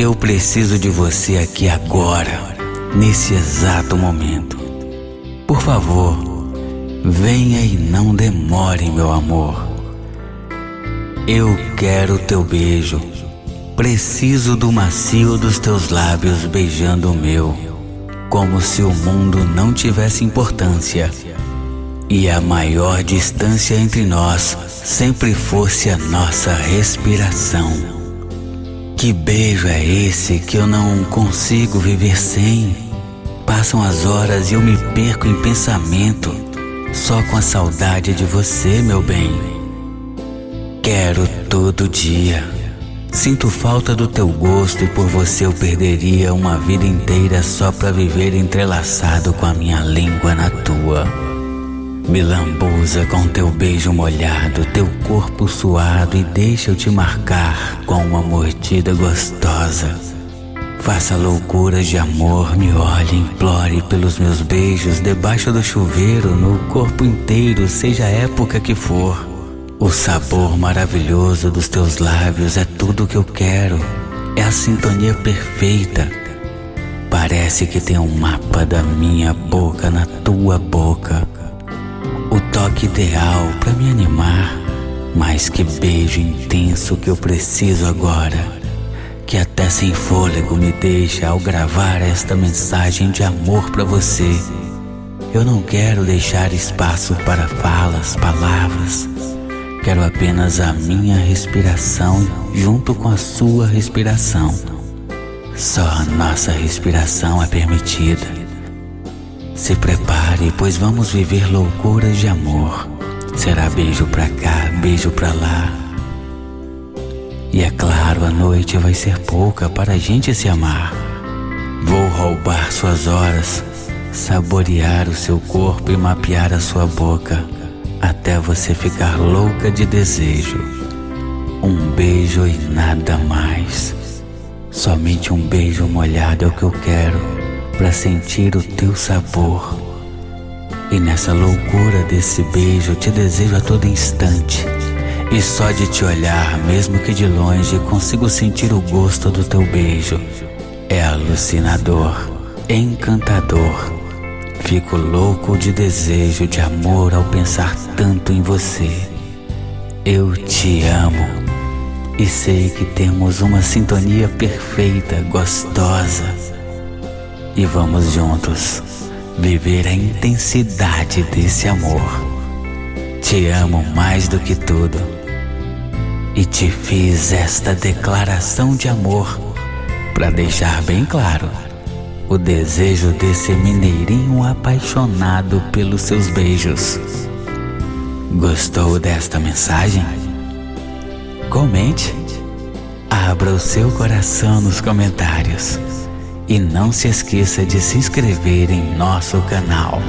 Eu preciso de você aqui agora, nesse exato momento. Por favor, venha e não demore, meu amor. Eu quero teu beijo. Preciso do macio dos teus lábios beijando o meu, como se o mundo não tivesse importância e a maior distância entre nós sempre fosse a nossa respiração. Que beijo é esse que eu não consigo viver sem? Passam as horas e eu me perco em pensamento, só com a saudade de você, meu bem. Quero todo dia. Sinto falta do teu gosto e por você eu perderia uma vida inteira só para viver entrelaçado com a minha língua na tua. Me lambuza com teu beijo molhado, teu corpo suado e deixa eu te marcar com uma mordida gostosa. Faça loucuras de amor, me olhe, implore pelos meus beijos debaixo do chuveiro, no corpo inteiro, seja a época que for. O sabor maravilhoso dos teus lábios é tudo que eu quero, é a sintonia perfeita. Parece que tem um mapa da minha boca na tua boca toque ideal para me animar, mas que beijo intenso que eu preciso agora, que até sem fôlego me deixa ao gravar esta mensagem de amor para você. Eu não quero deixar espaço para falas, palavras. Quero apenas a minha respiração junto com a sua respiração. Só a nossa respiração é permitida. Se prepare, pois vamos viver loucuras de amor. Será beijo pra cá, beijo pra lá. E é claro, a noite vai ser pouca para a gente se amar. Vou roubar suas horas, saborear o seu corpo e mapear a sua boca, até você ficar louca de desejo. Um beijo e nada mais. Somente um beijo molhado é o que eu quero para sentir o teu sabor. E nessa loucura desse beijo te desejo a todo instante. E só de te olhar, mesmo que de longe, consigo sentir o gosto do teu beijo. É alucinador, encantador. Fico louco de desejo, de amor ao pensar tanto em você. Eu te amo e sei que temos uma sintonia perfeita, gostosa e vamos juntos viver a intensidade desse amor. Te amo mais do que tudo e te fiz esta declaração de amor para deixar bem claro o desejo desse mineirinho apaixonado pelos seus beijos. Gostou desta mensagem? Comente. Abra o seu coração nos comentários e não se esqueça de se inscrever em nosso canal.